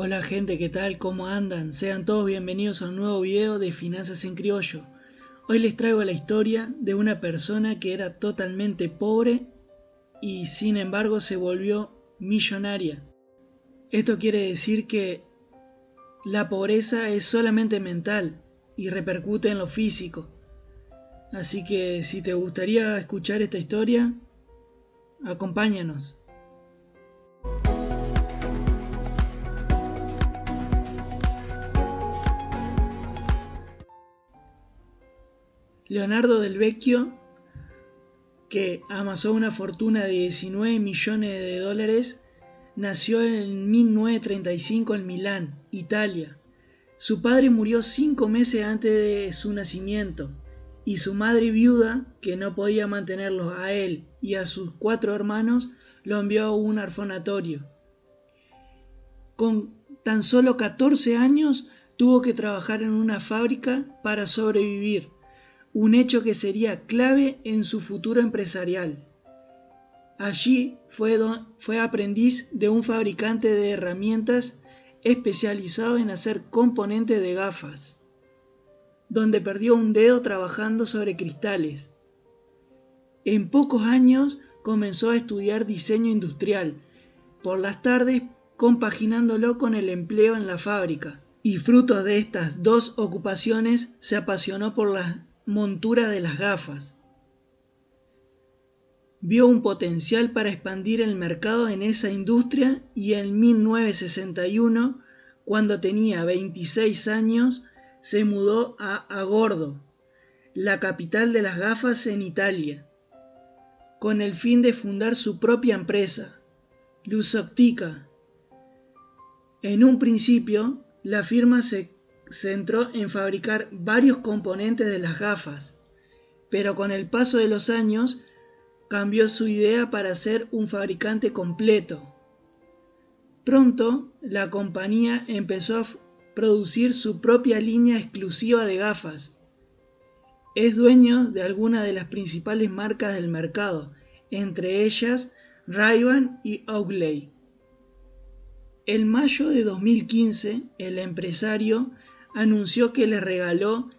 Hola gente, ¿qué tal? ¿Cómo andan? Sean todos bienvenidos a un nuevo video de Finanzas en Criollo. Hoy les traigo la historia de una persona que era totalmente pobre y sin embargo se volvió millonaria. Esto quiere decir que la pobreza es solamente mental y repercute en lo físico. Así que si te gustaría escuchar esta historia, acompáñanos. Leonardo del Vecchio, que amasó una fortuna de 19 millones de dólares, nació en 1935 en Milán, Italia. Su padre murió cinco meses antes de su nacimiento y su madre viuda, que no podía mantenerlos a él y a sus cuatro hermanos, lo envió a un orfanatorio. Con tan solo 14 años tuvo que trabajar en una fábrica para sobrevivir un hecho que sería clave en su futuro empresarial. Allí fue, aprendiz de un fabricante de herramientas especializado en hacer componentes de gafas, donde perdió un dedo trabajando sobre cristales. En pocos años comenzó a estudiar diseño industrial, por las tardes compaginándolo con el empleo en la fábrica, y fruto de estas dos ocupaciones se apasionó por las montura de las gafas. Vio un potencial para expandir el mercado en esa industria y en 1961, cuando tenía 26 años, se mudó a Agordo, la capital de las gafas en Italia, con el fin de fundar su propia empresa, Luzoptica. En un principio, la firma se centró en fabricar varios componentes de las gafas, pero con el paso de los años cambió su idea para ser un fabricante completo. Pronto la compañía empezó a producir su propia línea exclusiva de gafas. Es dueño de algunas de las principales marcas del mercado, entre ellas ray y Oakley. En mayo de 2015, el empresario anunció que le regaló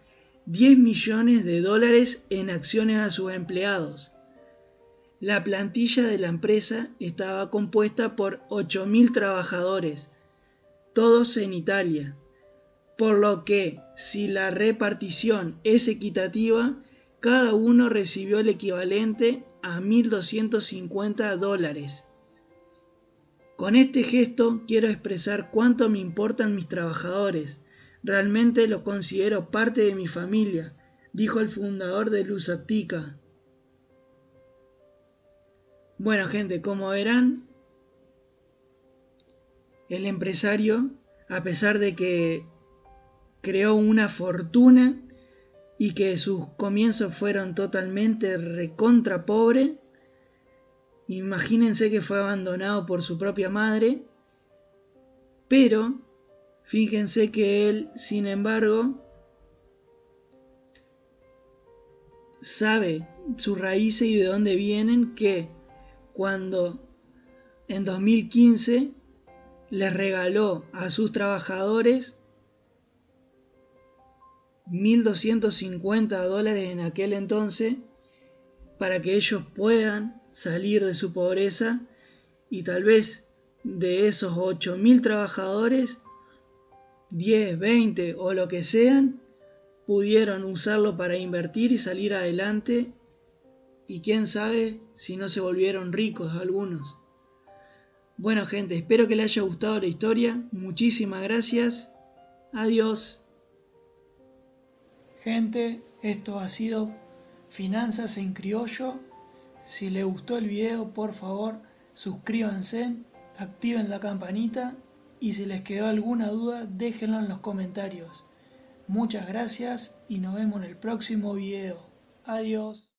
10 millones de dólares en acciones a sus empleados. La plantilla de la empresa estaba compuesta por 8.000 trabajadores, todos en Italia, por lo que si la repartición es equitativa, cada uno recibió el equivalente a 1.250 dólares. Con este gesto quiero expresar cuánto me importan mis trabajadores, Realmente los considero parte de mi familia, dijo el fundador de Luz Bueno gente, como verán, el empresario, a pesar de que creó una fortuna y que sus comienzos fueron totalmente recontra pobre, imagínense que fue abandonado por su propia madre, pero Fíjense que él, sin embargo, sabe sus raíces y de dónde vienen, que cuando en 2015 les regaló a sus trabajadores 1.250 dólares en aquel entonces para que ellos puedan salir de su pobreza y tal vez de esos 8.000 trabajadores 10, 20 o lo que sean, pudieron usarlo para invertir y salir adelante y quién sabe si no se volvieron ricos algunos. Bueno gente, espero que les haya gustado la historia, muchísimas gracias, adiós. Gente, esto ha sido Finanzas en Criollo. Si les gustó el video, por favor, suscríbanse, activen la campanita y si les quedó alguna duda déjenlo en los comentarios. Muchas gracias y nos vemos en el próximo video. Adiós.